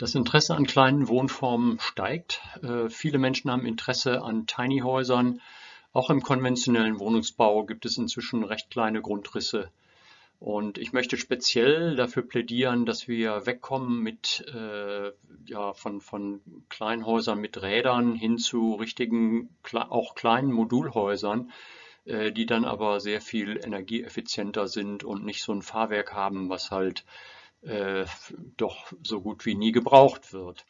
Das Interesse an kleinen Wohnformen steigt. Äh, viele Menschen haben Interesse an Tiny Häusern. Auch im konventionellen Wohnungsbau gibt es inzwischen recht kleine Grundrisse. Und ich möchte speziell dafür plädieren, dass wir wegkommen mit, äh, ja, von, von Kleinhäusern mit Rädern hin zu richtigen, auch kleinen Modulhäusern, äh, die dann aber sehr viel energieeffizienter sind und nicht so ein Fahrwerk haben, was halt äh, doch so gut wie nie gebraucht wird.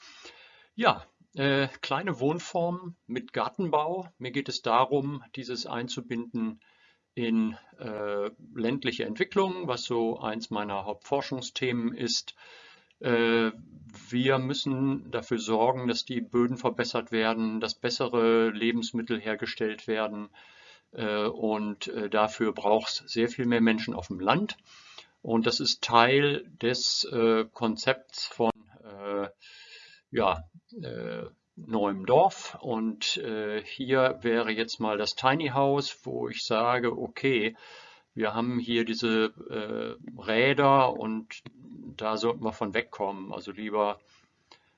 Ja, äh, kleine Wohnformen mit Gartenbau. Mir geht es darum, dieses einzubinden in äh, ländliche Entwicklung, was so eins meiner Hauptforschungsthemen ist. Äh, wir müssen dafür sorgen, dass die Böden verbessert werden, dass bessere Lebensmittel hergestellt werden. Äh, und äh, dafür braucht es sehr viel mehr Menschen auf dem Land. Und das ist Teil des äh, Konzepts von äh, ja, äh, neuem Dorf. Und äh, hier wäre jetzt mal das Tiny House, wo ich sage, okay, wir haben hier diese äh, Räder und da sollten wir von wegkommen. Also lieber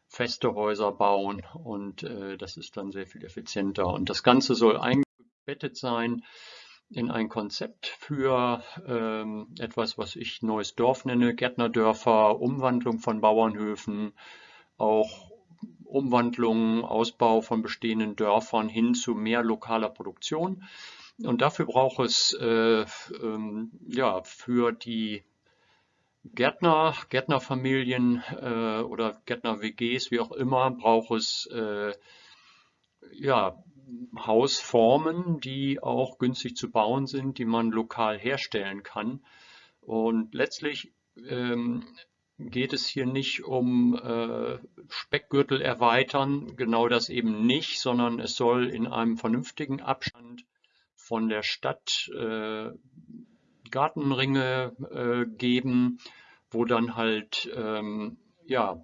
feste Häuser bauen und äh, das ist dann sehr viel effizienter. Und das Ganze soll eingebettet sein in ein Konzept für ähm, etwas, was ich neues Dorf nenne, Gärtnerdörfer, Umwandlung von Bauernhöfen, auch Umwandlung, Ausbau von bestehenden Dörfern hin zu mehr lokaler Produktion. Und dafür braucht es äh, ähm, ja, für die Gärtner, Gärtnerfamilien äh, oder Gärtner-WGs, wie auch immer, braucht es äh, ja, Hausformen, die auch günstig zu bauen sind, die man lokal herstellen kann. Und letztlich ähm, geht es hier nicht um äh, Speckgürtel erweitern, genau das eben nicht, sondern es soll in einem vernünftigen Abstand von der Stadt äh, Gartenringe äh, geben, wo dann halt ähm, ja,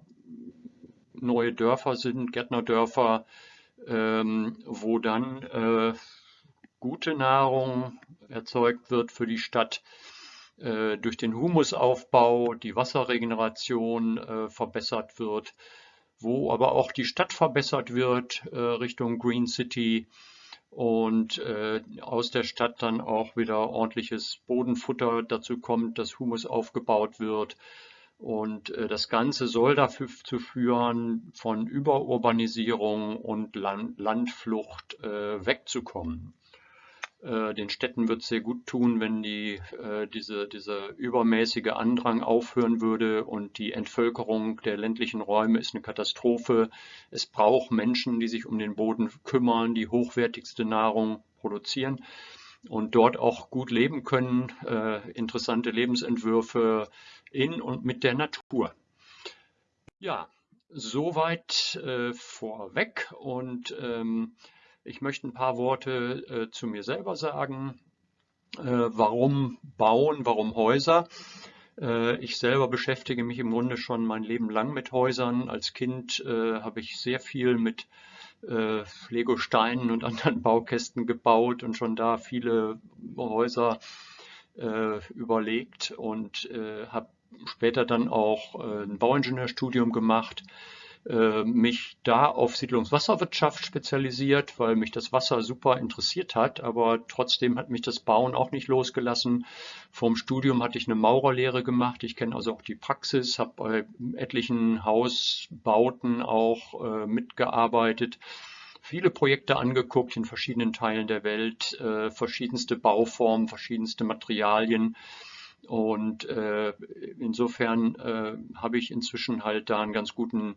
neue Dörfer sind, Gärtnerdörfer, ähm, wo dann äh, gute Nahrung erzeugt wird für die Stadt äh, durch den Humusaufbau, die Wasserregeneration äh, verbessert wird, wo aber auch die Stadt verbessert wird äh, Richtung Green City und äh, aus der Stadt dann auch wieder ordentliches Bodenfutter dazu kommt, dass Humus aufgebaut wird und äh, das Ganze soll dafür zu führen, von Überurbanisierung und Land Landflucht äh, wegzukommen. Äh, den Städten wird es sehr gut tun, wenn die, diese, dieser übermäßige Andrang aufhören würde und die Entvölkerung der ländlichen Räume ist eine Katastrophe. Es braucht Menschen, die sich um den Boden kümmern, die hochwertigste Nahrung produzieren und dort auch gut leben können, äh, interessante Lebensentwürfe in und mit der Natur. Ja, soweit äh, vorweg und ähm, ich möchte ein paar Worte äh, zu mir selber sagen. Äh, warum bauen, warum Häuser? Äh, ich selber beschäftige mich im Grunde schon mein Leben lang mit Häusern. Als Kind äh, habe ich sehr viel mit äh, Lego-Steinen und anderen Baukästen gebaut und schon da viele Häuser äh, überlegt und äh, habe später dann auch äh, ein Bauingenieurstudium gemacht, äh, mich da auf Siedlungswasserwirtschaft spezialisiert, weil mich das Wasser super interessiert hat, aber trotzdem hat mich das Bauen auch nicht losgelassen. Vom Studium hatte ich eine Maurerlehre gemacht. Ich kenne also auch die Praxis, habe bei etlichen Hausbauten auch äh, mitgearbeitet viele Projekte angeguckt in verschiedenen Teilen der Welt, äh, verschiedenste Bauformen, verschiedenste Materialien. Und äh, insofern äh, habe ich inzwischen halt da einen ganz guten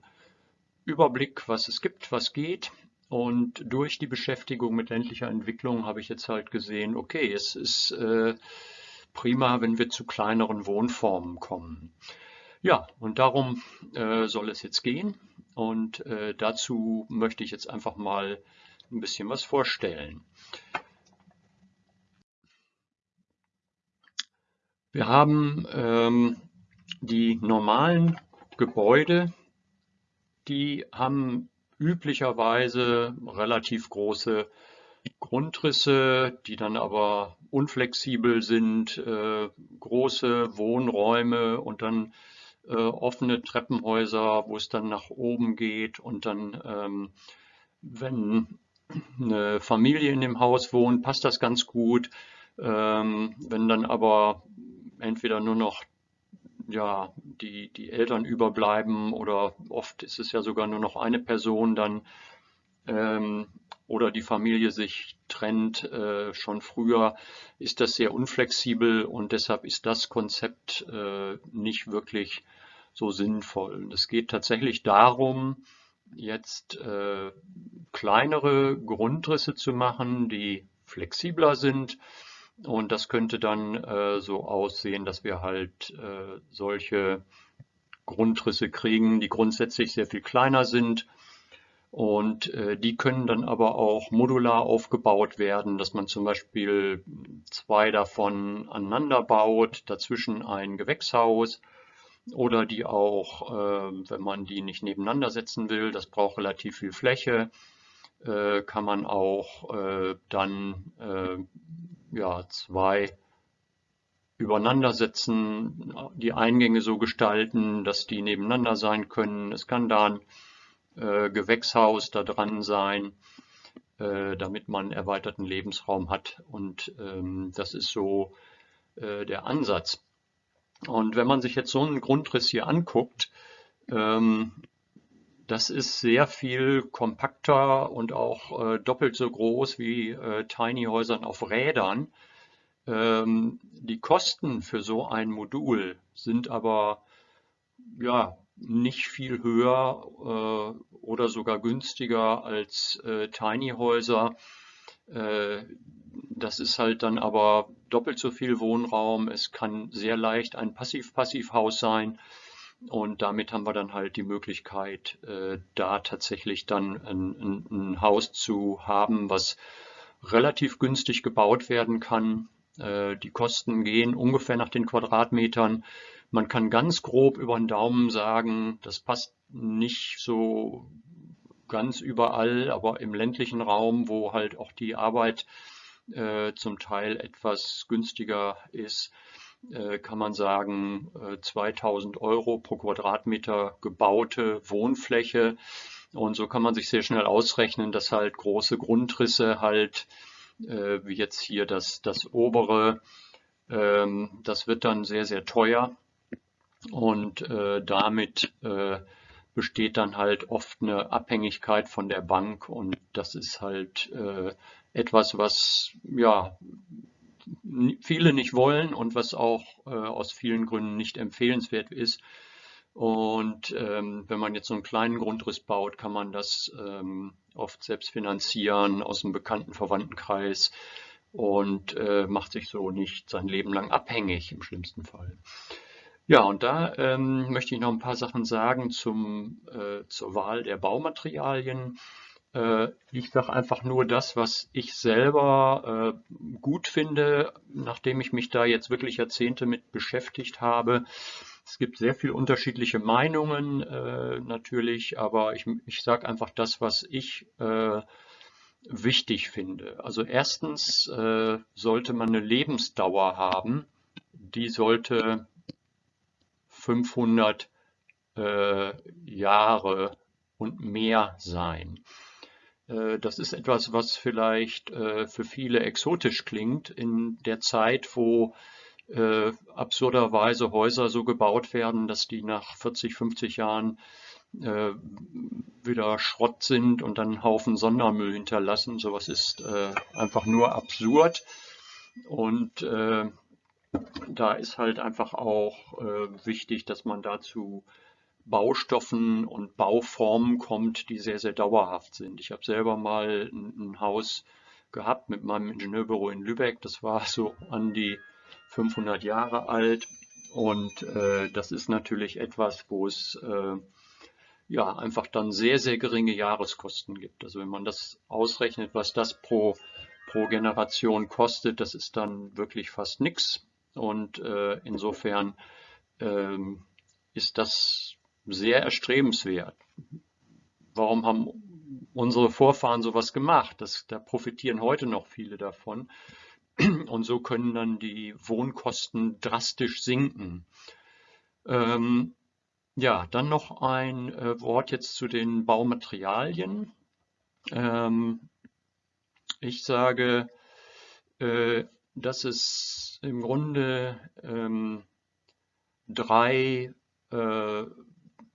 Überblick, was es gibt, was geht. Und durch die Beschäftigung mit ländlicher Entwicklung habe ich jetzt halt gesehen, okay, es ist äh, prima, wenn wir zu kleineren Wohnformen kommen. Ja, und darum äh, soll es jetzt gehen. Und äh, dazu möchte ich jetzt einfach mal ein bisschen was vorstellen. Wir haben ähm, die normalen Gebäude, die haben üblicherweise relativ große Grundrisse, die dann aber unflexibel sind, äh, große Wohnräume und dann äh, offene Treppenhäuser, wo es dann nach oben geht und dann, ähm, wenn eine Familie in dem Haus wohnt, passt das ganz gut. Ähm, wenn dann aber entweder nur noch ja, die, die Eltern überbleiben oder oft ist es ja sogar nur noch eine Person dann ähm, oder die Familie sich trennt äh, schon früher, ist das sehr unflexibel und deshalb ist das Konzept äh, nicht wirklich so sinnvoll. Es geht tatsächlich darum, jetzt äh, kleinere Grundrisse zu machen, die flexibler sind. Und das könnte dann äh, so aussehen, dass wir halt äh, solche Grundrisse kriegen, die grundsätzlich sehr viel kleiner sind. Und äh, die können dann aber auch modular aufgebaut werden, dass man zum Beispiel zwei davon aneinander baut, dazwischen ein Gewächshaus oder die auch, äh, wenn man die nicht nebeneinander setzen will, das braucht relativ viel Fläche, äh, kann man auch äh, dann äh, ja, zwei übereinander setzen, die Eingänge so gestalten, dass die nebeneinander sein können. Es kann da ein äh, Gewächshaus da dran sein, äh, damit man erweiterten Lebensraum hat. Und ähm, das ist so äh, der Ansatz. Und wenn man sich jetzt so einen Grundriss hier anguckt, ähm, das ist sehr viel kompakter und auch äh, doppelt so groß wie äh, Tiny Häusern auf Rädern. Ähm, die Kosten für so ein Modul sind aber ja nicht viel höher äh, oder sogar günstiger als äh, Tiny Häuser. Äh, das ist halt dann aber doppelt so viel Wohnraum. Es kann sehr leicht ein Passiv-Passiv-Haus sein. Und damit haben wir dann halt die Möglichkeit, äh, da tatsächlich dann ein, ein, ein, Haus zu haben, was relativ günstig gebaut werden kann. Äh, die Kosten gehen ungefähr nach den Quadratmetern. Man kann ganz grob über den Daumen sagen, das passt nicht so ganz überall, aber im ländlichen Raum, wo halt auch die Arbeit äh, zum Teil etwas günstiger ist, kann man sagen, 2000 äh, Euro pro Quadratmeter gebaute Wohnfläche. Und so kann man sich sehr schnell ausrechnen, dass halt große Grundrisse halt, äh, wie jetzt hier das, das obere, ähm, das wird dann sehr, sehr teuer. Und damit besteht dann halt oft eine Abhängigkeit von der Bank und das ist halt etwas, was ja viele nicht wollen und was auch äh, aus vielen Gründen nicht empfehlenswert ist. Und ähm, wenn man jetzt so einen kleinen Grundriss baut, kann man das ähm, oft selbst finanzieren aus einem bekannten Verwandtenkreis und äh, macht sich so nicht sein Leben lang abhängig im schlimmsten Fall. Ja, und da ähm, möchte ich noch ein paar Sachen sagen zum, äh, zur Wahl der Baumaterialien. Äh, ich sage einfach nur das, was ich selber äh, gut finde, nachdem ich mich da jetzt wirklich Jahrzehnte mit beschäftigt habe. Es gibt sehr viele unterschiedliche Meinungen äh, natürlich, aber ich, ich sage einfach das, was ich wichtig finde. Also erstens sollte man eine Lebensdauer haben, die sollte 500 Jahre und mehr sein. Äh, das ist etwas, was vielleicht äh, für viele exotisch klingt in der Zeit, wo äh, absurderweise Häuser so gebaut werden, dass die nach 40, 50 Jahren wieder Schrott sind und dann einen Haufen Sondermüll hinterlassen. Sowas ist einfach nur absurd. Und da ist halt einfach auch wichtig, dass man dazu Baustoffen und Bauformen kommt, die sehr, sehr dauerhaft sind. Ich habe selber mal ein, Haus gehabt mit meinem Ingenieurbüro in Lübeck. Das war so an die 500 Jahre alt. Und äh, das ist natürlich etwas, wo es äh, ja einfach dann sehr, sehr geringe Jahreskosten gibt. Also wenn man das ausrechnet, was das pro, pro Generation kostet, das ist dann wirklich fast nichts. Und äh, insofern ähm, ist das sehr erstrebenswert. Warum haben unsere Vorfahren sowas gemacht? Das, da profitieren heute noch viele davon. Und so können dann die Wohnkosten drastisch sinken. Ähm, Ja, dann noch ein äh, Wort jetzt zu den Baumaterialien. Ähm, ich sage, äh, dass es im Grunde ähm, drei äh,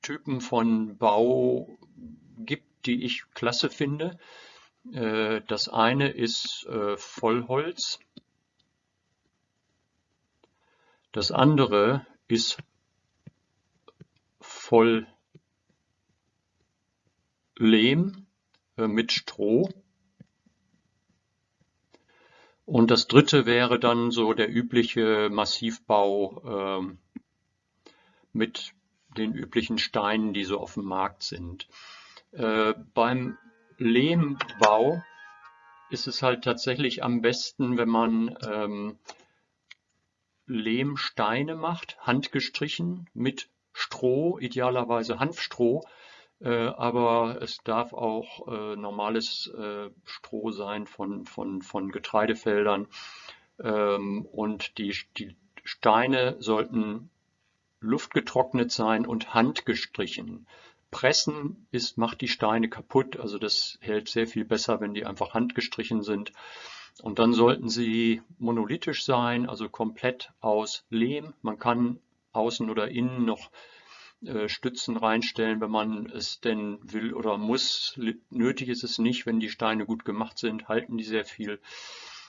Typen von Bau gibt, die ich klasse finde. Äh, das eine ist äh, Vollholz. Das andere ist voll Lehm äh, mit Stroh. Und das dritte wäre dann so der übliche Massivbau äh, mit den üblichen Steinen, die so auf dem Markt sind. Äh, beim Lehmbau ist es halt tatsächlich am besten, wenn man ähm, Lehmsteine macht, handgestrichen mit Stroh, idealerweise Hanfstroh, äh, aber es darf auch äh, normales äh, Stroh sein von, von, von Getreidefeldern. Ähm, und die, die Steine sollten luftgetrocknet sein und handgestrichen. Pressen ist, macht die Steine kaputt, also das hält sehr viel besser, wenn die einfach handgestrichen sind. Und dann sollten sie monolithisch sein, also komplett aus Lehm. Man kann außen oder innen noch äh, Stützen reinstellen, wenn man es denn will oder muss. Nötig ist es nicht, wenn die Steine gut gemacht sind, halten die sehr viel.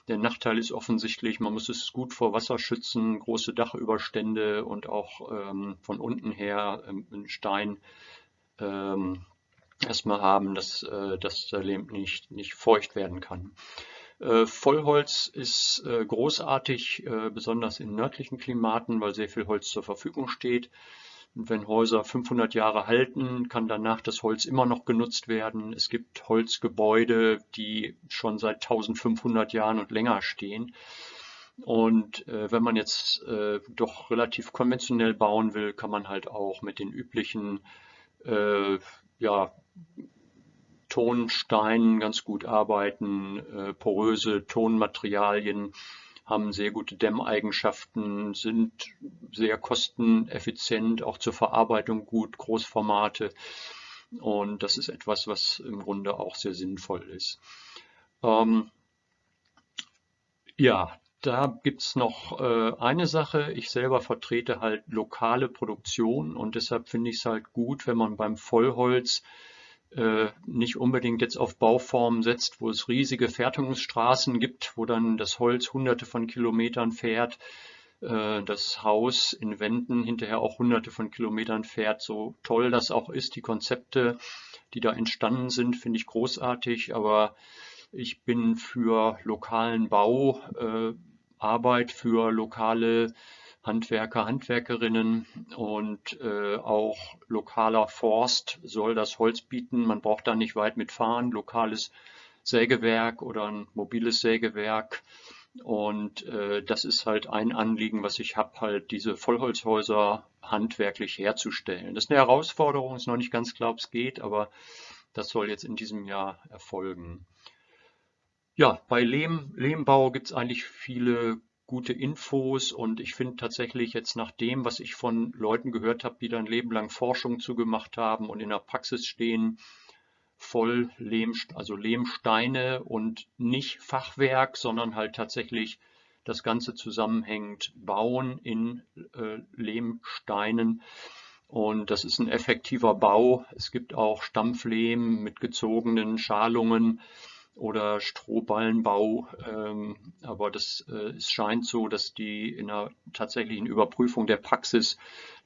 Der Nachteil ist offensichtlich, man muss es gut vor Wasser schützen, große Dachüberstände und auch ähm, von unten her ähm, einen Stein ähm, erstmal haben, dass, äh, dass der Lehm nicht, nicht feucht werden kann. Äh, Vollholz ist äh, großartig, äh, besonders in nördlichen Klimaten, weil sehr viel Holz zur Verfügung steht. Und wenn Häuser 500 Jahre halten, kann danach das Holz immer noch genutzt werden. Es gibt Holzgebäude, die schon seit 1500 Jahren und länger stehen. Und äh, wenn man jetzt äh, doch relativ konventionell bauen will, kann man halt auch mit den üblichen äh, ja, Tonsteinen ganz gut arbeiten, äh, poröse Tonmaterialien haben sehr gute Dämmeigenschaften, sind sehr kosteneffizient, auch zur Verarbeitung gut, Großformate. Und das ist etwas, was im Grunde auch sehr sinnvoll ist. Ähm, ja, da gibt es noch äh, eine Sache. Ich selber vertrete halt lokale Produktion und deshalb finde ich es halt gut, wenn man beim Vollholz nicht unbedingt jetzt auf Bauformen setzt, wo es riesige Fertigungsstraßen gibt, wo dann das Holz hunderte von Kilometern fährt, äh, das Haus in Wänden hinterher auch hunderte von Kilometern fährt. So toll das auch ist, die Konzepte, die da entstanden sind, finde ich großartig, aber ich bin für lokalen Bau, äh, Arbeit, für lokale Handwerker, Handwerkerinnen und äh, auch lokaler Forst soll das Holz bieten. Man braucht da nicht weit mitfahren. Lokales Sägewerk oder ein mobiles Sägewerk. Und äh, das ist halt ein Anliegen, was ich habe, halt diese Vollholzhäuser handwerklich herzustellen. Das ist eine Herausforderung, ist noch nicht ganz klar, ob es geht, aber das soll jetzt in diesem Jahr erfolgen. Ja, bei Lehm, Lehmbau gibt es eigentlich viele gute Infos und ich finde tatsächlich jetzt nach dem, was ich von Leuten gehört habe, die dann Leben lang Forschung zugemacht haben und in der Praxis stehen, voll Lehm, also Lehmsteine und nicht Fachwerk, sondern halt tatsächlich das Ganze zusammenhängend bauen in äh, Lehmsteinen. Und das ist ein effektiver Bau. Es gibt auch Stampflehm mit gezogenen Schalungen oder Strohballenbau. Ähm, aber das, äh, es scheint so, dass die in einer tatsächlichen Überprüfung der Praxis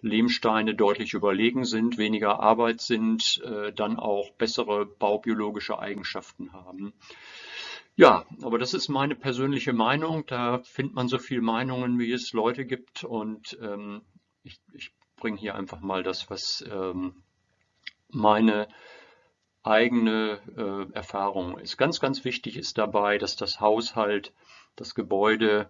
Lehmsteine deutlich überlegen sind, weniger Arbeit sind, äh, dann auch bessere baubiologische Eigenschaften haben. Ja, aber das ist meine persönliche Meinung. Da findet man so viele Meinungen, wie es Leute gibt. Und ähm, ich, ich bringe hier einfach mal das, was ähm, meine eigene äh, Erfahrung ist. Ganz, ganz wichtig ist dabei, dass das Haushalt, das Gebäude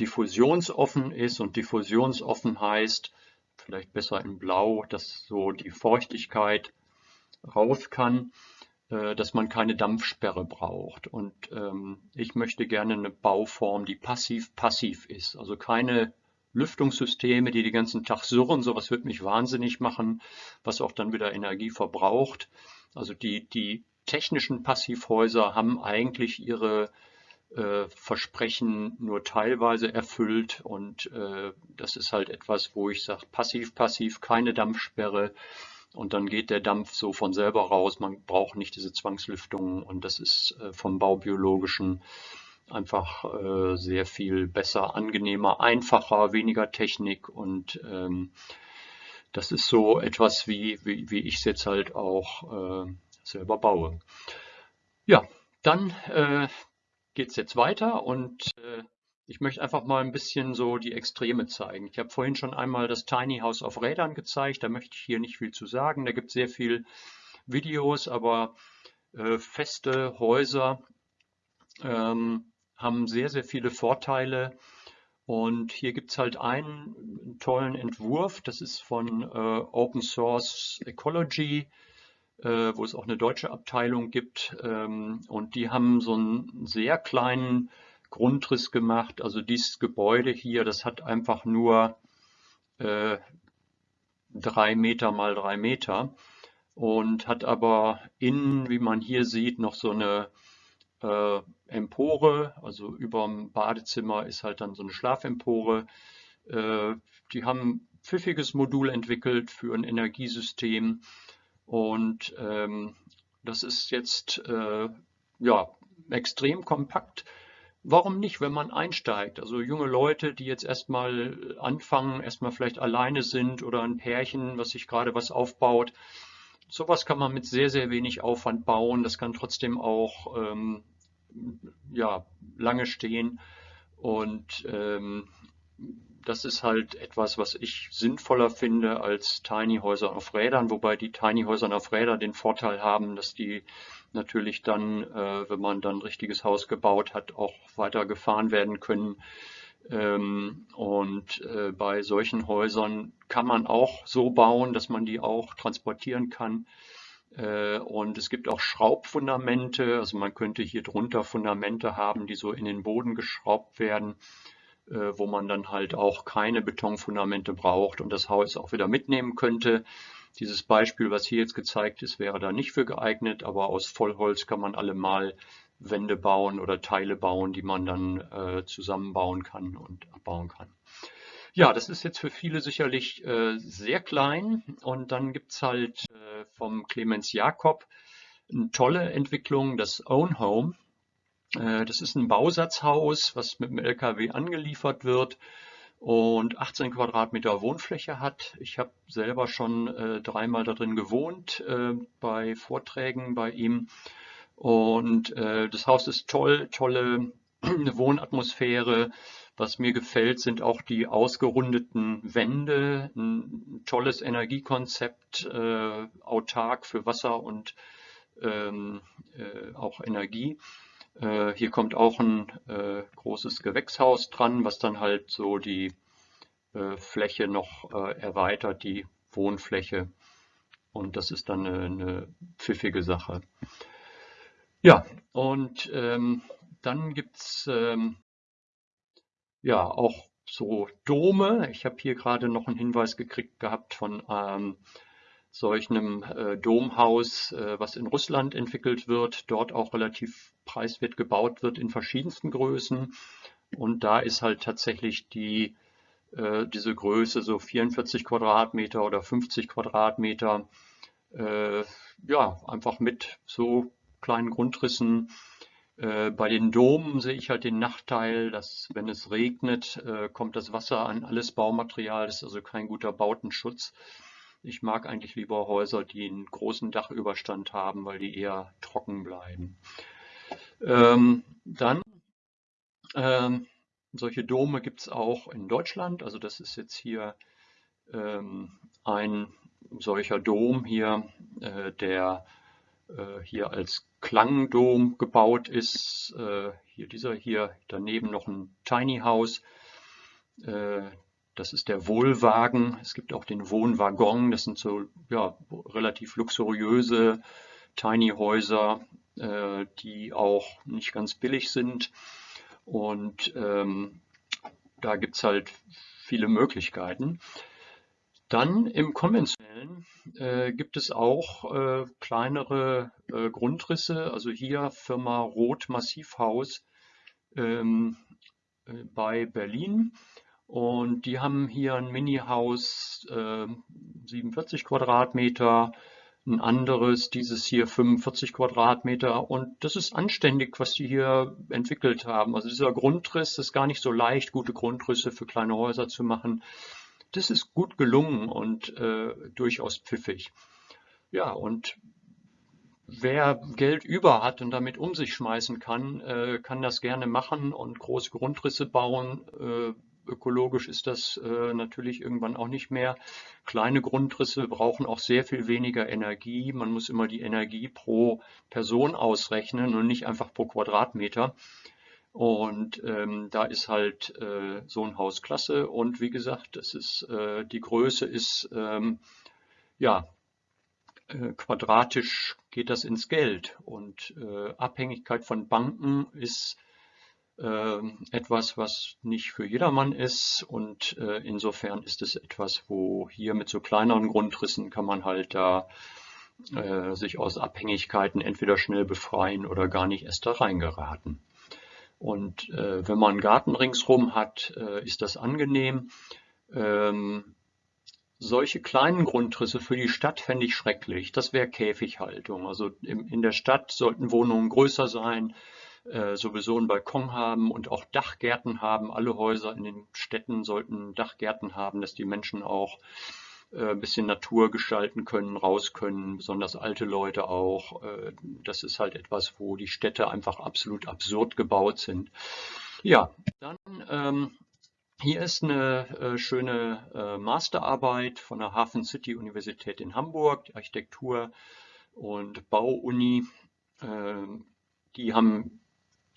diffusionsoffen ist und diffusionsoffen heißt, vielleicht besser in Blau, dass so die Feuchtigkeit raus kann, äh, dass man keine Dampfsperre braucht. Und ähm, ich möchte gerne eine Bauform, die passiv-passiv ist, also keine Lüftungssysteme, die den ganzen Tag surren, sowas wird mich wahnsinnig machen, was auch dann wieder Energie verbraucht. Also die, die technischen Passivhäuser haben eigentlich ihre äh, Versprechen nur teilweise erfüllt und äh, das ist halt etwas, wo ich sage, passiv, passiv, keine Dampfsperre und dann geht der Dampf so von selber raus. Man braucht nicht diese Zwangslüftung und das ist äh, vom Baubiologischen einfach äh, sehr viel besser, angenehmer, einfacher, weniger Technik und ähm, das ist so etwas, wie, wie, wie ich es jetzt halt auch äh, selber baue. Ja, dann äh, geht es jetzt weiter und äh, ich möchte einfach mal ein bisschen so die Extreme zeigen. Ich habe vorhin schon einmal das Tiny House auf Rädern gezeigt, da möchte ich hier nicht viel zu sagen. Da gibt es sehr viel Videos, aber äh, feste Häuser ähm, haben sehr, sehr viele Vorteile. Und hier gibt es halt einen tollen Entwurf, das ist von äh, Open Source Ecology, äh, wo es auch eine deutsche Abteilung gibt. Ähm, und die haben so einen sehr kleinen Grundriss gemacht. Also dieses Gebäude hier, das hat einfach nur äh, drei Meter mal drei Meter und hat aber innen, wie man hier sieht, noch so eine äh, Empore, also über dem Badezimmer ist halt dann so eine Schlafempore. Äh, die haben ein pfiffiges Modul entwickelt für ein Energiesystem und ähm, das ist jetzt äh, ja extrem kompakt. Warum nicht, wenn man einsteigt? Also junge Leute, die jetzt erstmal anfangen, erstmal vielleicht alleine sind oder ein Pärchen, was sich gerade was aufbaut. Sowas kann man mit sehr, sehr wenig Aufwand bauen. Das kann trotzdem auch ähm, ja, lange stehen. Und ähm, das ist halt etwas, was ich sinnvoller finde als Tiny Häuser auf Rädern, wobei die Tiny Häuser auf Rädern den Vorteil haben, dass die natürlich dann, äh, wenn man dann ein richtiges Haus gebaut hat, auch weiter gefahren werden können. Ähm, und äh, bei solchen Häusern kann man auch so bauen, dass man die auch transportieren kann. Äh, und es gibt auch Schraubfundamente, also man könnte hier drunter Fundamente haben, die so in den Boden geschraubt werden, äh, wo man dann halt auch keine Betonfundamente braucht und das Haus auch wieder mitnehmen könnte. Dieses Beispiel, was hier jetzt gezeigt ist, wäre da nicht für geeignet, aber aus Vollholz kann man allemal Wände bauen oder Teile bauen, die man dann äh, zusammenbauen kann und abbauen kann. Ja, das ist jetzt für viele sicherlich äh, sehr klein und dann gibt es halt äh, vom Clemens Jakob eine tolle Entwicklung, das Own Home. Äh, das ist ein Bausatzhaus, was mit dem LKW angeliefert wird und 18 Quadratmeter Wohnfläche hat. Ich habe selber schon äh, dreimal darin gewohnt äh, bei Vorträgen bei ihm und äh, das Haus ist toll, tolle Wohnatmosphäre, was mir gefällt, sind auch die ausgerundeten Wände, ein tolles Energiekonzept, äh, autark für Wasser und ähm, äh, auch Energie. Äh, hier kommt auch ein äh, großes Gewächshaus dran, was dann halt so die äh, Fläche noch äh, erweitert, die Wohnfläche. Und das ist dann eine, eine pfiffige Sache. Ja, und ähm, dann gibt es ähm, ja, auch so Dome. Ich habe hier gerade noch einen Hinweis gekriegt gehabt von ähm, solch einem äh, Domhaus, äh, was in Russland entwickelt wird, dort auch relativ preiswert gebaut wird in verschiedensten Größen. Und da ist halt tatsächlich die, äh, diese Größe so 44 Quadratmeter oder 50 Quadratmeter, äh, ja, einfach mit so kleinen Grundrissen bei den Domen sehe ich halt den Nachteil, dass wenn es regnet, äh, kommt das Wasser an alles Baumaterial. Das ist also kein guter Bautenschutz. Ich mag eigentlich lieber Häuser, die einen großen Dachüberstand haben, weil die eher trocken bleiben. Ähm, dann, ähm, solche Dome gibt es auch in Deutschland. Also das ist jetzt hier ähm, ein solcher Dom hier, äh, der äh, hier als Klangdom gebaut ist. Äh, hier dieser hier, daneben noch ein Tiny House. Äh, das ist der Wohlwagen. Es gibt auch den Wohnwaggon. Das sind so ja, relativ luxuriöse Tiny Häuser, die auch nicht ganz billig sind. Und ähm, da gibt es halt viele Möglichkeiten. Dann im konventionellen äh, gibt es auch äh, kleinere äh, Grundrisse, also hier Firma Roth Massivhaus ähm, äh, bei Berlin. Und die haben hier ein Mini-Haus, 47 Quadratmeter, ein anderes, dieses hier 45 Quadratmeter. Und das ist anständig, was die hier entwickelt haben. Also dieser Grundriss ist gar nicht so leicht, gute Grundrisse für kleine Häuser zu machen. Das ist gut gelungen und äh, durchaus pfiffig. Ja, und wer Geld über hat und damit um sich schmeißen kann, äh, kann das gerne machen und große Grundrisse bauen. Äh, ökologisch ist das äh, natürlich irgendwann auch nicht mehr. Kleine Grundrisse brauchen auch sehr viel weniger Energie. Man muss immer die Energie pro Person ausrechnen und nicht einfach pro Quadratmeter. Und ähm, da ist halt äh, so ein Haus klasse. Und wie gesagt, es ist, äh, die Größe ist, ähm, ja, äh, quadratisch geht das ins Geld. Und äh, Abhängigkeit von Banken ist ähm, etwas, was nicht für jedermann ist. Und äh, insofern ist es etwas, wo hier mit so kleineren Grundrissen kann man halt da äh, sich aus Abhängigkeiten entweder schnell befreien oder gar nicht erst da reingeraten. Und äh, wenn man einen Garten ringsrum hat, äh, ist das angenehm. Ähm, solche kleinen Grundrisse für die Stadt fände ich schrecklich. Das wäre Käfighaltung. Also im, in der Stadt sollten Wohnungen größer sein, äh, sowieso einen Balkon haben und auch Dachgärten haben. Alle Häuser in den Städten sollten Dachgärten haben, dass die Menschen auch ein bisschen Natur gestalten können, raus können, besonders alte Leute auch. Äh, das ist halt etwas, wo die Städte einfach absolut absurd gebaut sind. Ja, dann ähm, hier ist eine äh, schöne äh, Masterarbeit von der Hafen City Universität in Hamburg, die Architektur- und Bauuni. Äh, die haben,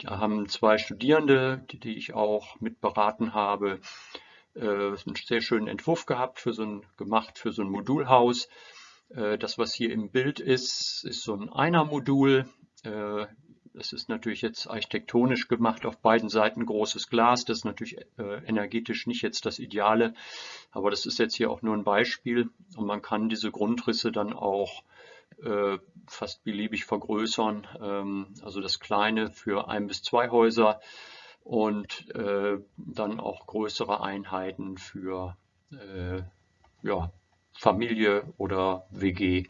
die haben zwei Studierende, die, die ich auch mitberaten habe, äh, einen sehr schönen Entwurf gehabt, für so ein, gemacht für so ein Modulhaus. Äh, das, was hier im Bild ist, ist so ein Einer-Modul. Äh, das ist natürlich jetzt architektonisch gemacht, auf beiden Seiten großes Glas. Das ist natürlich äh, energetisch nicht jetzt das Ideale, aber das ist jetzt hier auch nur ein Beispiel. Und man kann diese Grundrisse dann auch äh, fast beliebig vergrößern. Ähm, also das Kleine für ein bis zwei Häuser und äh, dann auch größere Einheiten für äh, ja, Familie oder WG.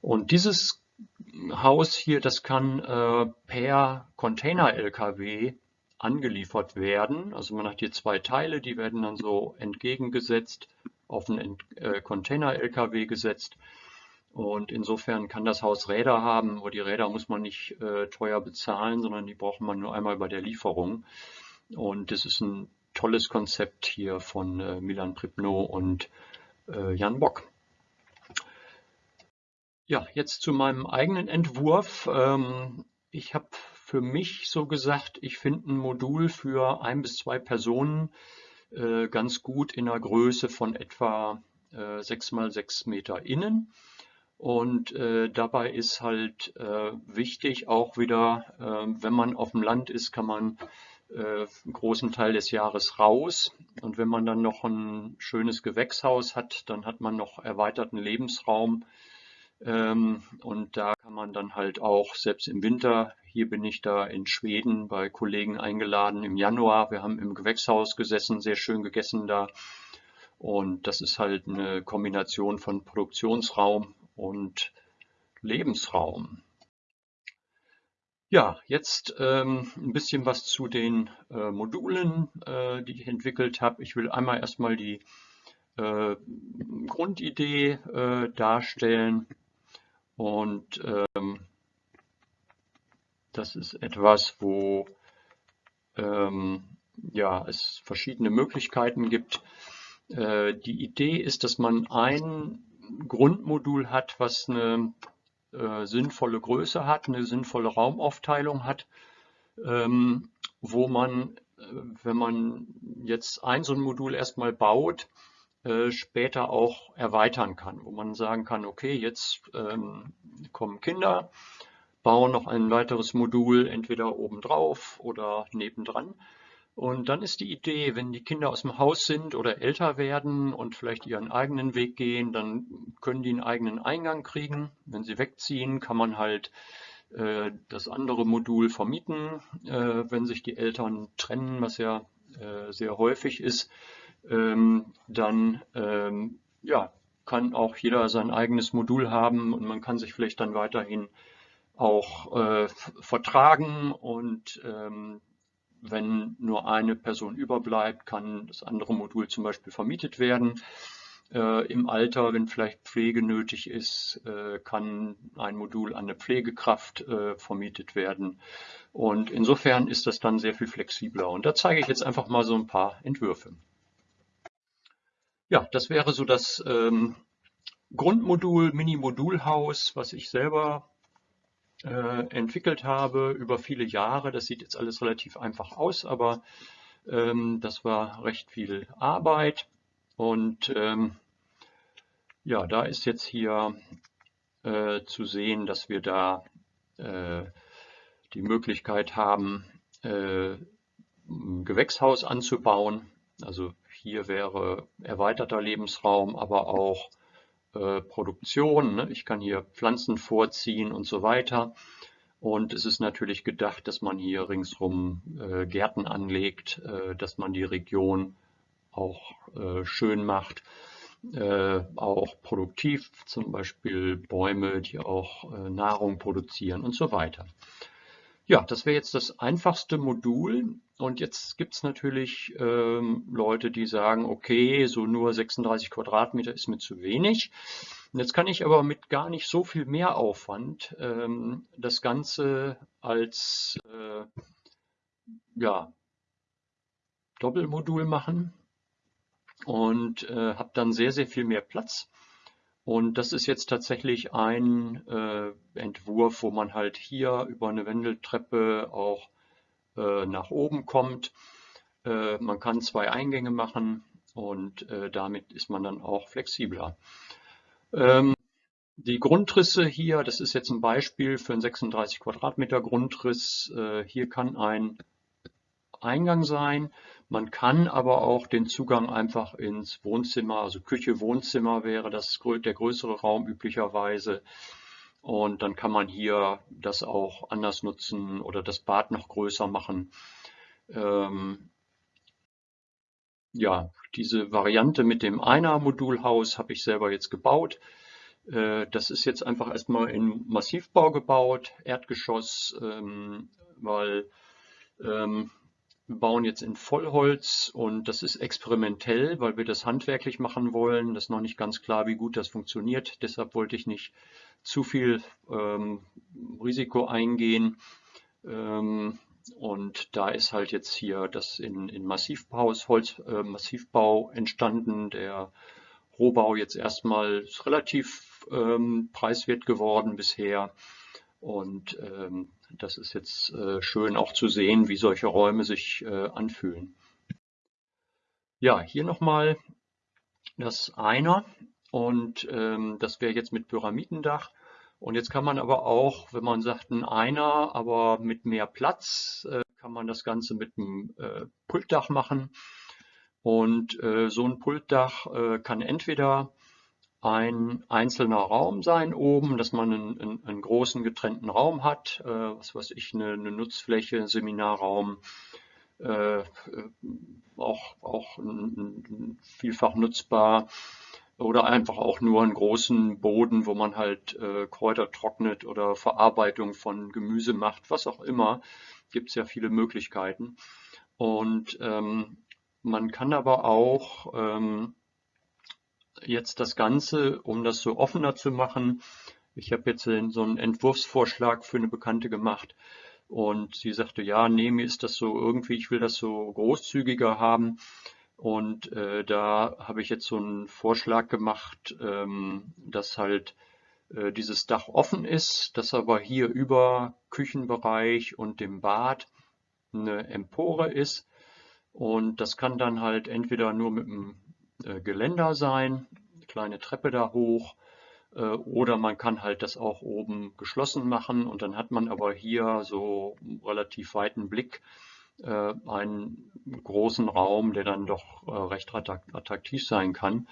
Und dieses Haus hier, das kann äh, per Container-LKW angeliefert werden. Also man hat hier zwei Teile, die werden dann so entgegengesetzt, auf einen äh, Container-LKW gesetzt. Und insofern kann das Haus Räder haben, aber die Räder muss man nicht äh, teuer bezahlen, sondern die braucht man nur einmal bei der Lieferung. Und das ist ein tolles Konzept hier von äh, Milan Pripno und äh, Jan Bock. Ja, jetzt zu meinem eigenen Entwurf. Ähm, ich habe für mich so gesagt, ich finde ein Modul für ein bis zwei Personen äh, ganz gut in der Größe von etwa äh, 6 mal 6 Meter innen. Und äh, dabei ist halt äh, wichtig auch wieder, äh, wenn man auf dem Land ist, kann man äh, einen großen Teil des Jahres raus. Und wenn man dann noch ein schönes Gewächshaus hat, dann hat man noch erweiterten Lebensraum. Ähm, und da kann man dann halt auch, selbst im Winter, hier bin ich da in Schweden bei Kollegen eingeladen im Januar. Wir haben im Gewächshaus gesessen, sehr schön gegessen da. Und das ist halt eine Kombination von Produktionsraum und Lebensraum. Ja, jetzt ähm, ein bisschen was zu den äh, Modulen, äh, die ich entwickelt habe. Ich will einmal erstmal die äh, Grundidee äh, darstellen und ähm, das ist etwas, wo ähm, ja, es verschiedene Möglichkeiten gibt. Äh, die Idee ist, dass man ein Grundmodul hat, was eine äh, sinnvolle Größe hat, eine sinnvolle Raumaufteilung hat, ähm, wo man, äh, wenn man jetzt ein so ein Modul erstmal baut, äh, später auch erweitern kann, wo man sagen kann, okay, jetzt ähm, kommen Kinder, bauen noch ein weiteres Modul entweder obendrauf oder nebendran Und dann ist die Idee, wenn die Kinder aus dem Haus sind oder älter werden und vielleicht ihren eigenen Weg gehen, dann können die einen eigenen Eingang kriegen. Wenn sie wegziehen, kann man halt äh, das andere Modul vermieten, äh, wenn sich die Eltern trennen, was ja äh, sehr häufig ist. Ähm, dann ähm, ja, kann auch jeder sein eigenes Modul haben und man kann sich vielleicht dann weiterhin auch äh, vertragen und ähm, wenn nur eine Person überbleibt, kann das andere Modul zum Beispiel vermietet werden. Äh, Im Alter, wenn vielleicht Pflege nötig ist, äh, kann ein Modul an eine Pflegekraft äh, vermietet werden. Und insofern ist das dann sehr viel flexibler. Und da zeige ich jetzt einfach mal so ein paar Entwürfe. Ja, das wäre so das ähm, Grundmodul, Mini-Modulhaus, was ich selber äh, entwickelt habe über viele Jahre. Das sieht jetzt alles relativ einfach aus, aber ähm, das war recht viel Arbeit. Und ähm, ja, da ist jetzt hier äh, zu sehen, dass wir da äh, die Möglichkeit haben, äh, ein Gewächshaus anzubauen. Also hier wäre erweiterter Lebensraum, aber auch äh, Produktion. Ne? Ich kann hier Pflanzen vorziehen und so weiter. Und es ist natürlich gedacht, dass man hier ringsrum äh, Gärten anlegt, äh, dass man die Region auch äh, schön macht, äh, auch produktiv, zum Beispiel Bäume, die auch äh, Nahrung produzieren und so weiter. Ja, das wäre jetzt das einfachste Modul. Und jetzt gibt es natürlich ähm, Leute, die sagen, okay, so nur 36 Quadratmeter ist mir zu wenig. Und jetzt kann ich aber mit gar nicht so viel mehr Aufwand ähm, das Ganze als äh, ja, Doppelmodul machen und äh, habe dann sehr, sehr viel mehr Platz. Und das ist jetzt tatsächlich ein äh, Entwurf, wo man halt hier über eine Wendeltreppe auch äh, nach oben kommt. Äh, man kann zwei Eingänge machen und äh, damit ist man dann auch flexibler. Ähm, die Grundrisse hier, das ist jetzt ein Beispiel für einen 36 Quadratmeter Grundriss. Hier kann ein Eingang sein. Man kann aber auch den Zugang einfach ins Wohnzimmer, also Küche, Wohnzimmer wäre das der größere Raum üblicherweise. Und dann kann man hier das auch anders nutzen oder das Bad noch größer machen. Ähm, ja, diese Variante mit dem Einer-Modulhaus habe ich selber jetzt gebaut. Äh, das ist jetzt einfach erstmal in Massivbau gebaut, Erdgeschoss, ähm, weil ähm, wir bauen jetzt in Vollholz und das ist experimentell, weil wir das handwerklich machen wollen. Das ist noch nicht ganz klar, wie gut das funktioniert. Deshalb wollte ich nicht zu viel ähm, Risiko eingehen. Ähm, und da ist halt jetzt hier das in, in Massivbau, Holz, äh, Massivbau entstanden. Der Rohbau jetzt erstmal relativ ähm, preiswert geworden bisher. Und ähm, das ist jetzt äh, schön auch zu sehen, wie solche Räume sich äh, anfühlen. Ja, hier nochmal das Einer und ähm, das wäre jetzt mit Pyramidendach. Und jetzt kann man aber auch, wenn man sagt ein Einer, aber mit mehr Platz, äh, kann man das Ganze mit einem äh, Pultdach machen. Und äh, so ein Pultdach äh, kann entweder ein einzelner Raum sein oben, dass man einen, einen, einen großen getrennten Raum hat, äh, was weiß ich, eine, eine Nutzfläche, Seminarraum, äh, auch, auch ein, vielfach nutzbar oder einfach auch nur einen großen Boden, wo man halt äh, Kräuter trocknet oder Verarbeitung von Gemüse macht, was auch immer, gibt es ja viele Möglichkeiten. Und ähm, man kann aber auch ähm, jetzt das Ganze, um das so offener zu machen, ich habe jetzt so einen Entwurfsvorschlag für eine Bekannte gemacht und sie sagte, ja, nee, mir ist das so irgendwie, ich will das so großzügiger haben. Und äh, da habe ich jetzt so einen Vorschlag gemacht, ähm, dass halt äh, dieses Dach offen ist, dass aber hier über Küchenbereich und dem Bad eine Empore ist. Und das kann dann halt entweder nur mit einem Geländer sein, kleine Treppe da hoch, äh, oder man kann halt das auch oben geschlossen machen und dann hat man aber hier so relativ weiten Blick äh, einen großen Raum, der dann doch äh, recht attraktiv sein kann.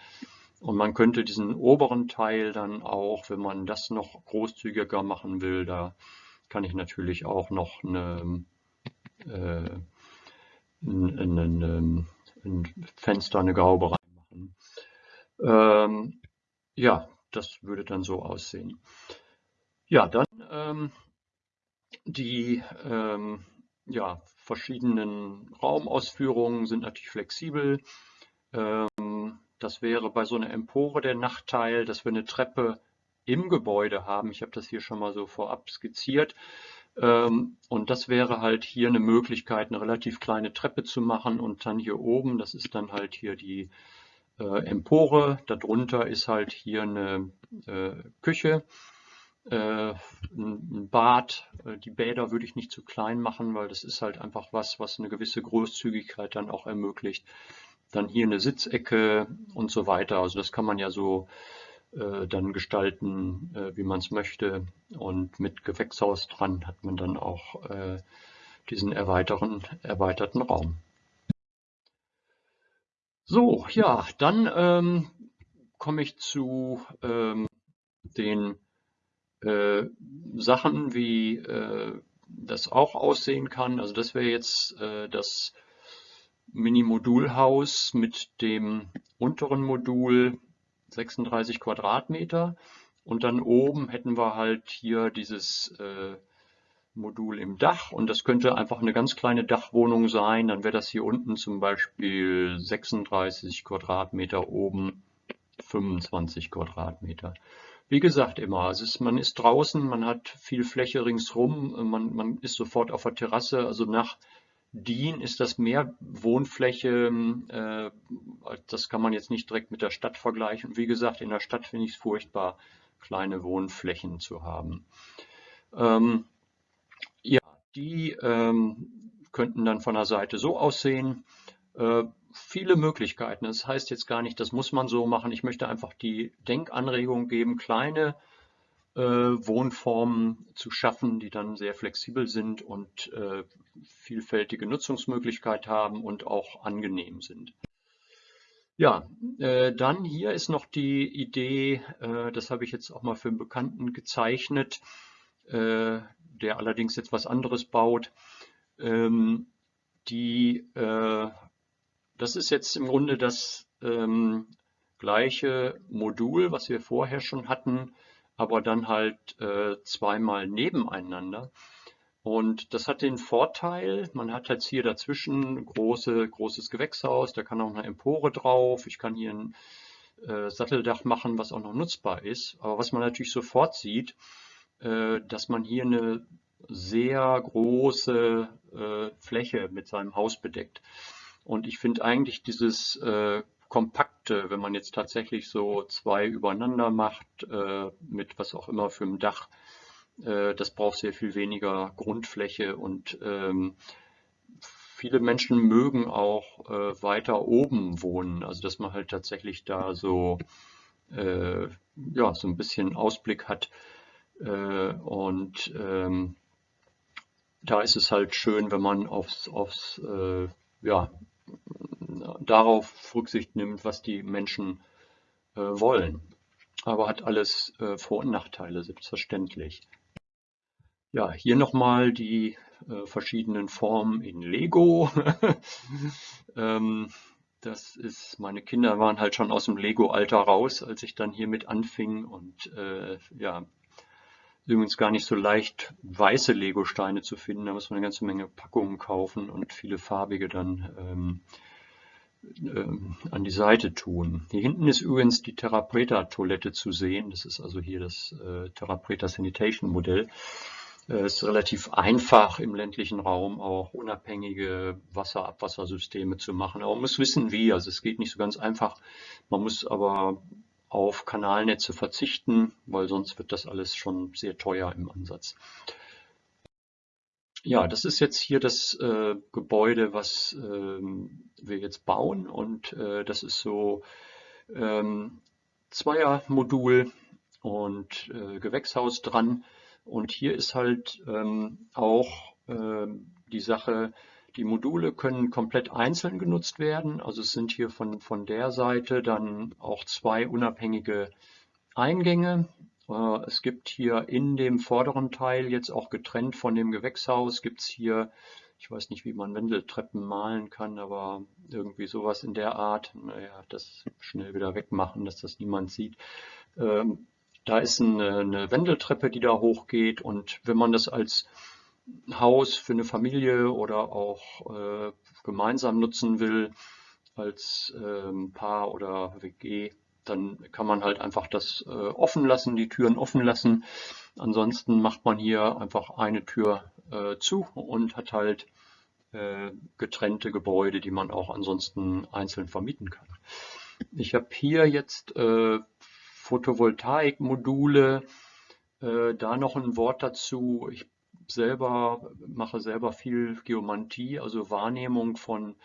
Und man könnte diesen oberen Teil dann auch, wenn man das noch großzügiger machen will, da kann ich natürlich auch noch eine, äh, ein, ein, ein, ein, Fenster, eine Gaube reinmachen. Ähm, ja, das würde dann so aussehen. Ja, dann ähm, die ähm, ja, verschiedenen Raumausführungen sind natürlich flexibel. Ähm, das wäre bei so einer Empore der Nachteil, dass wir eine Treppe im Gebäude haben. Ich habe das hier schon mal so vorab skizziert. Ähm, und das wäre halt hier eine Möglichkeit, eine relativ kleine Treppe zu machen und dann hier oben, das ist dann halt hier die äh, Empore. Darunter ist halt hier eine äh, Küche äh, ein Bad. Äh, die Bäder würde ich nicht zu klein machen, weil das ist halt einfach was, was eine gewisse Großzügigkeit dann auch ermöglicht. Dann hier eine Sitzecke und so weiter. Also das kann man ja so äh, dann gestalten, äh, wie man es möchte. Und mit Gewächshaus dran hat man dann auch äh, diesen erweiterten, erweiterten Raum. So, ja, dann ähm, komme ich zu ähm, den äh, Sachen, wie äh, das auch aussehen kann. Also das wäre jetzt äh, das Mini-Modulhaus mit dem unteren Modul 36 Quadratmeter und dann oben hätten wir halt hier dieses äh, Modul im Dach und das könnte einfach eine ganz kleine Dachwohnung sein. Dann wäre das hier unten zum Beispiel 36 Quadratmeter, oben 25 Quadratmeter. Wie gesagt immer, also ist, man ist draußen, man hat viel Fläche ringsrum, man, man ist sofort auf der Terrasse, also nach DIN ist das mehr Wohnfläche, äh, das kann man jetzt nicht direkt mit der Stadt vergleichen. Wie gesagt, in der Stadt finde ich es furchtbar, kleine Wohnflächen zu haben. Ähm, die ähm, könnten dann von der Seite so aussehen. Äh, viele Möglichkeiten. Das heißt jetzt gar nicht, das muss man so machen. Ich möchte einfach die Denkanregung geben, kleine äh, Wohnformen zu schaffen, die dann sehr flexibel sind und äh, vielfältige Nutzungsmöglichkeit haben und auch angenehm sind. Ja, äh, dann hier ist noch die Idee, äh, das habe ich jetzt auch mal für einen Bekannten gezeichnet, äh, der allerdings jetzt was anderes baut. Ähm, die äh, das ist jetzt im Grunde das ähm, gleiche Modul, was wir vorher schon hatten, aber dann halt äh, zweimal nebeneinander. Und das hat den Vorteil, man hat jetzt hier dazwischen große, großes Gewächshaus, da kann auch eine Empore drauf, ich kann hier ein äh, Satteldach machen, was auch noch nutzbar ist. Aber was man natürlich sofort sieht, dass man hier eine sehr große äh, Fläche mit seinem Haus bedeckt. Und ich finde eigentlich dieses äh, kompakte, wenn man jetzt tatsächlich so zwei übereinander macht, äh, mit was auch immer für ein Dach, äh, das braucht sehr viel weniger Grundfläche. Und ähm, viele Menschen mögen auch äh, weiter oben wohnen, also dass man halt tatsächlich da so, äh, ja, so ein bisschen Ausblick hat. äh, und ähm, da ist es halt schön, wenn man aufs, aufs äh, ja, darauf Rücksicht nimmt, was die Menschen äh, wollen. Aber hat alles äh, Vor- und Nachteile, selbstverständlich. Ja, hier nochmal die äh, verschiedenen Formen in Lego. ähm, das ist, meine Kinder waren halt schon aus dem Lego-Alter raus, als ich dann hiermit anfing und äh, ja, übrigens gar nicht so leicht, weiße Lego-Steine zu finden. Da muss man eine ganze Menge Packungen kaufen und viele farbige dann ähm, ähm, an die Seite tun. Hier hinten ist übrigens die Therapreta-Toilette zu sehen. Das ist also hier das äh, Therapreta Sanitation Modell. Es äh, ist relativ einfach im ländlichen Raum auch unabhängige Wasserabwassersysteme zu machen. Aber man muss wissen wie. Also es geht nicht so ganz einfach. Man muss aber auf Kanalnetze verzichten, weil sonst wird das alles schon sehr teuer im Ansatz. Ja, das ist jetzt hier das äh, Gebäude, was ähm, wir jetzt bauen und äh, das ist so ähm, Zweiermodul und äh, Gewächshaus dran und hier ist halt ähm, auch ähm, die Sache, die Module können komplett einzeln genutzt werden. Also es sind hier von, von der Seite dann auch zwei unabhängige Eingänge. Äh, es gibt hier in dem vorderen Teil jetzt auch getrennt von dem Gewächshaus gibt es hier, ich weiß nicht, wie man Wendeltreppen malen kann, aber irgendwie sowas in der Art. Naja, das schnell wieder wegmachen, dass das niemand sieht. Ähm, da ist eine, eine Wendeltreppe, die da hochgeht und wenn man das als Haus für eine Familie oder auch äh, gemeinsam nutzen will als ähm, Paar oder WG, dann kann man halt einfach das äh, offen lassen, die Türen offen lassen. Ansonsten macht man hier einfach eine Tür äh, zu und hat halt äh, getrennte Gebäude, die man auch ansonsten einzeln vermieten kann. Ich habe hier jetzt äh, Photovoltaikmodule, äh, da noch ein Wort dazu. Ich selber mache selber viel Geomantie, also Wahrnehmung von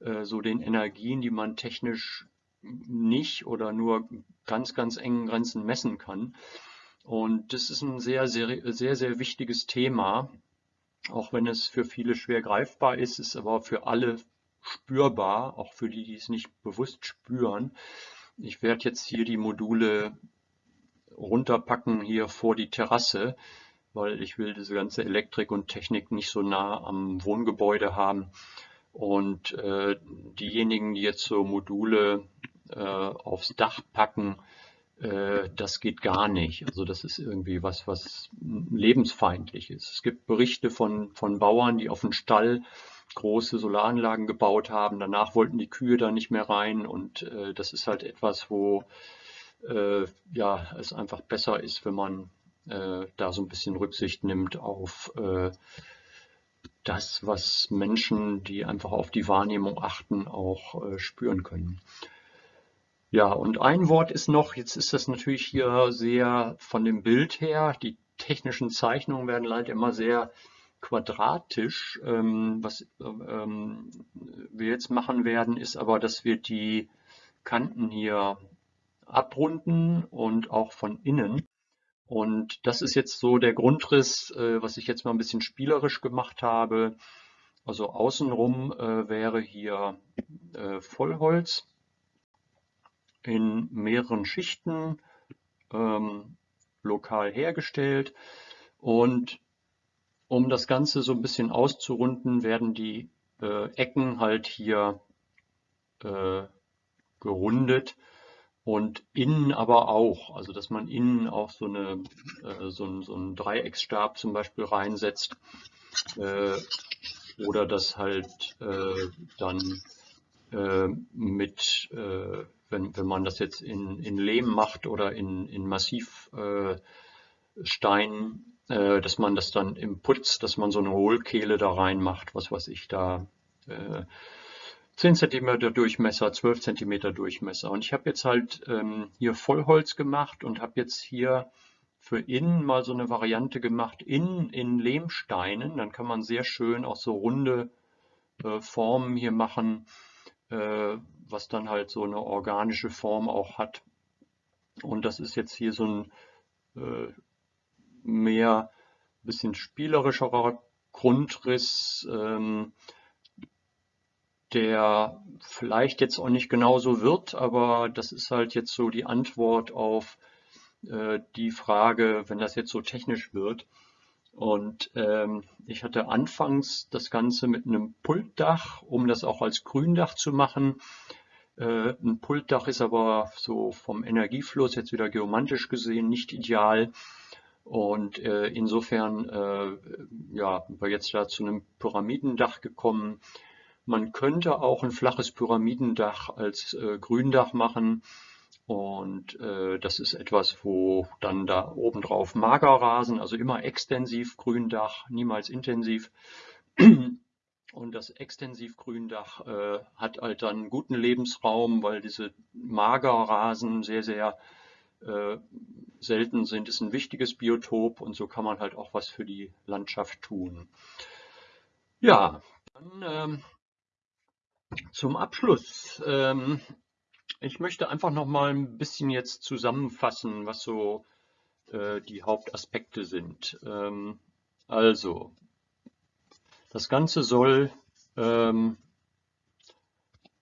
äh, so den Energien, die man technisch nicht oder nur ganz, ganz engen Grenzen messen kann. Und das ist ein sehr, sehr, sehr, sehr wichtiges Thema, auch wenn es für viele schwer greifbar ist, ist aber für alle spürbar, auch für die, die es nicht bewusst spüren. Ich werde jetzt hier die Module runterpacken hier vor die Terrasse, weil ich will diese ganze Elektrik und Technik nicht so nah am Wohngebäude haben. Und äh, diejenigen, die jetzt so Module äh, aufs Dach packen, äh, das geht gar nicht. Also das ist irgendwie was, was lebensfeindlich ist. Es gibt Berichte von, von Bauern, die auf den Stall große Solaranlagen gebaut haben. Danach wollten die Kühe da nicht mehr rein und äh, das ist halt etwas, wo äh, ja, es einfach besser ist, wenn man äh, da so ein bisschen Rücksicht nimmt auf äh, das, was Menschen, die einfach auf die Wahrnehmung achten, auch äh, spüren können. Ja, und ein Wort ist noch, jetzt ist das natürlich hier sehr von dem Bild her, die technischen Zeichnungen werden leider immer sehr quadratisch. Ähm, was ähm, wir jetzt machen werden, ist aber, dass wir die Kanten hier abrunden und auch von innen. Und das ist jetzt so der Grundriss, äh, was ich jetzt mal ein bisschen spielerisch gemacht habe. Also außenrum äh, wäre hier äh, Vollholz in mehreren Schichten ähm, lokal hergestellt. Und um das Ganze so ein bisschen auszurunden, werden die Ecken halt hier gerundet und innen aber auch, also dass man innen auch so, eine, äh, so, ein, so einen Dreiecksstab zum Beispiel reinsetzt äh, oder das halt äh, dann äh, mit, äh, wenn, wenn man das jetzt in, in Lehm macht oder in, in Massivstein, äh, dass man das dann im Putz, dass man so eine Hohlkehle da reinmacht, was weiß ich da. 10 cm Durchmesser, 12 cm Durchmesser. Und ich habe jetzt halt ähm, hier Vollholz gemacht und habe jetzt hier für innen mal so eine Variante gemacht, innen in Lehmsteinen. Dann kann man sehr schön auch so runde äh, Formen hier machen, äh, was dann halt so eine organische Form auch hat. Und das ist jetzt hier so ein äh, mehr bisschen spielerischerer Grundriss. Ähm, der vielleicht jetzt auch nicht genauso wird, aber das ist halt jetzt so die Antwort auf äh, die Frage, wenn das jetzt so technisch wird. Und ähm, ich hatte anfangs das Ganze mit einem Pultdach, um das auch als Gründach zu machen. Äh, ein Pultdach ist aber so vom Energiefluss jetzt wieder geomantisch gesehen nicht ideal. Und äh, insofern äh, ja, war jetzt da zu einem Pyramidendach gekommen, man könnte auch ein flaches Pyramidendach als äh, Gründach machen. Und äh, das ist etwas, wo dann da obendrauf Magerrasen, also immer extensiv Gründach, niemals intensiv. Und das Extensivgründach äh, hat halt dann guten Lebensraum, weil diese Magerrasen sehr, sehr äh, selten sind. Ist ein wichtiges Biotop und so kann man halt auch was für die Landschaft tun. Ja, dann ähm, zum Abschluss. Ähm, ich möchte einfach noch mal ein bisschen jetzt zusammenfassen, was so äh, die Hauptaspekte sind. Ähm, also, das Ganze soll ähm,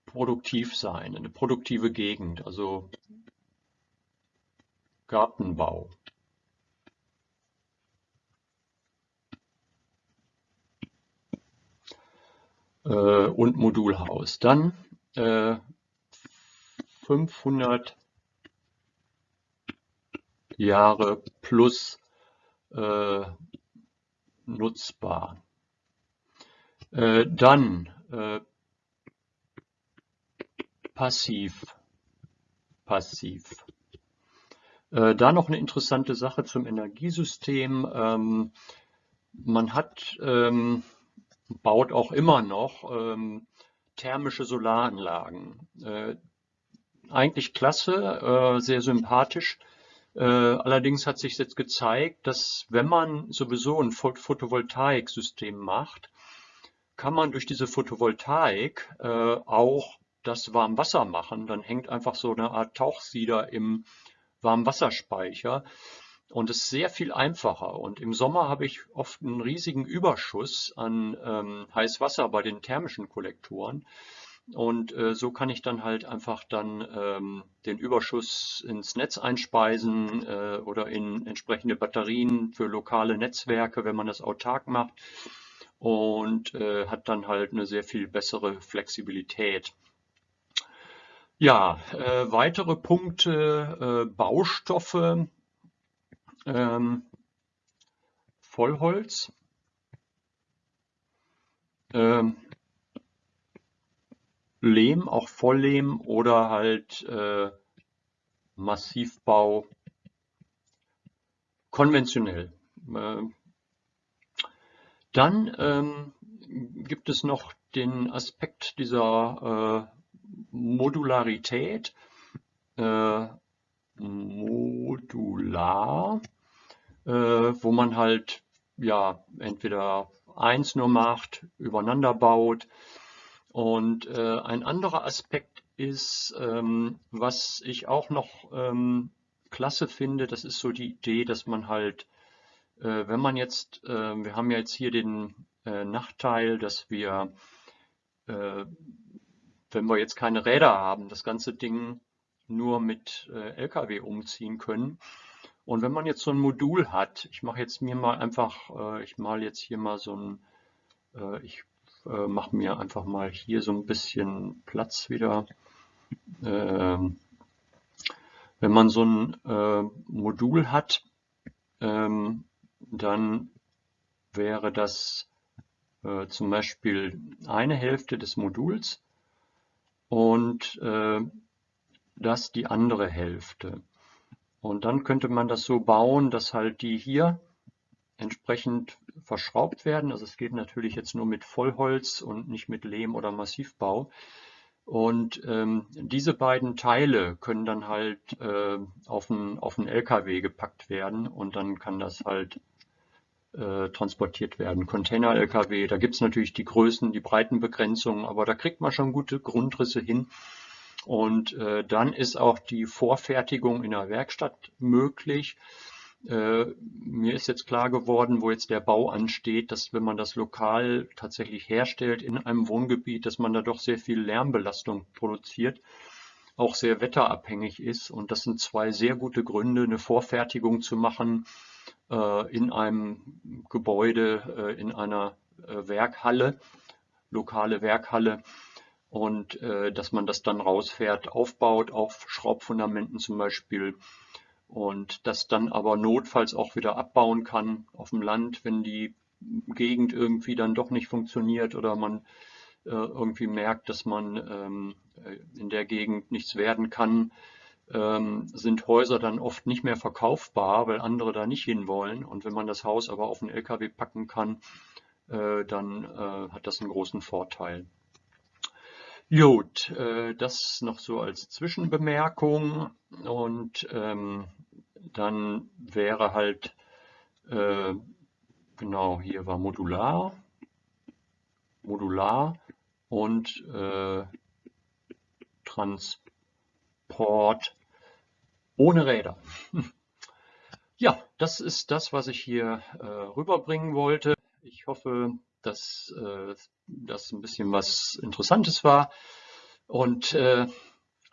produktiv sein, eine produktive Gegend, also Gartenbau. Äh, und Modulhaus. Dann äh, 500 Jahre plus äh, nutzbar. Äh, dann äh, passiv. Passiv. Äh, da noch eine interessante Sache zum Energiesystem. Ähm, man hat, ähm, baut auch immer noch ähm, thermische Solaranlagen. Äh, eigentlich klasse, äh, sehr sympathisch. Äh, allerdings hat sich jetzt gezeigt, dass wenn man sowieso ein Photovoltaiksystem macht, kann man durch diese Photovoltaik äh, auch das Warmwasser machen. Dann hängt einfach so eine Art Tauchsieder im Warmwasserspeicher und es ist sehr viel einfacher. Und im Sommer habe ich oft einen riesigen Überschuss an ähm, Heißwasser bei den thermischen Kollektoren. Und äh, so kann ich dann halt einfach dann ähm, den Überschuss ins Netz einspeisen äh, oder in entsprechende Batterien für lokale Netzwerke, wenn man das autark macht. Und äh, hat dann halt eine sehr viel bessere Flexibilität. Ja, äh, weitere Punkte, äh, Baustoffe, ähm, Vollholz, ähm, Lehm, auch Volllehm oder halt äh, Massivbau konventionell. Äh, dann ähm, gibt es noch den Aspekt dieser äh, Modularität. Äh, modular, äh, wo man halt ja entweder eins nur macht, übereinander baut. Und äh, ein anderer Aspekt ist, ähm, was ich auch noch ähm, klasse finde, das ist so die Idee, dass man halt, äh, wenn man jetzt, äh, wir haben ja jetzt hier den äh, Nachteil, dass wir, äh, wenn wir jetzt keine Räder haben, das ganze Ding nur mit äh, LKW umziehen können. Und wenn man jetzt so ein Modul hat, ich mache jetzt mir mal einfach, äh, ich male jetzt hier mal so ein, äh, ich äh, mache mir einfach mal hier so ein bisschen Platz wieder. Ähm, wenn man so ein Modul hat, ähm, dann wäre das zum Beispiel eine Hälfte des Moduls und das die andere Hälfte. Und dann könnte man das so bauen, dass halt die hier entsprechend verschraubt werden. Also es geht natürlich jetzt nur mit Vollholz und nicht mit Lehm oder Massivbau. Und ähm, diese beiden Teile können dann halt äh, auf, einen, auf LKW gepackt werden und dann kann das halt äh, transportiert werden. Container-LKW, da gibt es natürlich die Größen, die Breitenbegrenzungen, aber da kriegt man schon gute Grundrisse hin. Und äh, dann ist auch die Vorfertigung in der Werkstatt möglich. Äh, mir ist jetzt klar geworden, wo jetzt der Bau ansteht, dass wenn man das lokal tatsächlich herstellt in einem Wohngebiet, dass man da doch sehr viel Lärmbelastung produziert, auch sehr wetterabhängig ist. Und das sind zwei sehr gute Gründe, eine Vorfertigung zu machen äh, in einem Gebäude, äh, in einer äh, Werkhalle, lokale Werkhalle und äh, dass man das dann rausfährt, aufbaut auf Schraubfundamenten zum Beispiel und das dann aber notfalls auch wieder abbauen kann auf dem Land, wenn die Gegend irgendwie dann doch nicht funktioniert oder man äh, irgendwie merkt, dass man ähm, äh, in der Gegend nichts werden kann, ähm, sind Häuser dann oft nicht mehr verkaufbar, weil andere da nicht hinwollen. Und wenn man das Haus aber auf einen LKW packen kann, äh, dann äh, hat das einen großen Vorteil. Gut, äh, das noch so als Zwischenbemerkung und ähm, dann wäre halt, äh, genau, hier war Modular, Modular und äh, Transport ohne Räder. Ja, das ist das, was ich hier äh, rüberbringen wollte. Ich hoffe, dass äh, das ein bisschen was Interessantes war. Und äh,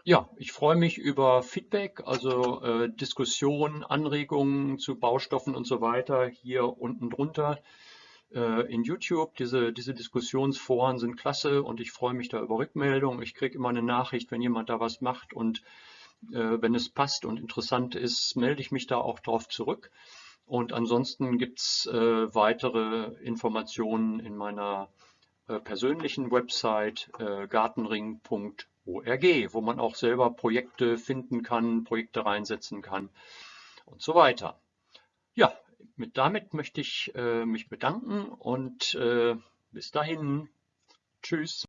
ja, ich freue mich über Feedback, also äh, Diskussionen, Anregungen zu Baustoffen und so weiter hier unten drunter äh, in YouTube. Diese, diese Diskussionsforen sind klasse und ich freue mich da über Rückmeldungen. Ich kriege immer eine Nachricht, wenn jemand da was macht und äh, wenn es passt und interessant ist, melde ich mich da auch drauf zurück. Und ansonsten gibt es äh, weitere Informationen in meiner äh, persönlichen Website äh, gartenring.org, wo man auch selber Projekte finden kann, Projekte reinsetzen kann und so weiter. Ja, mit damit möchte ich äh, mich bedanken und äh, bis dahin. Tschüss.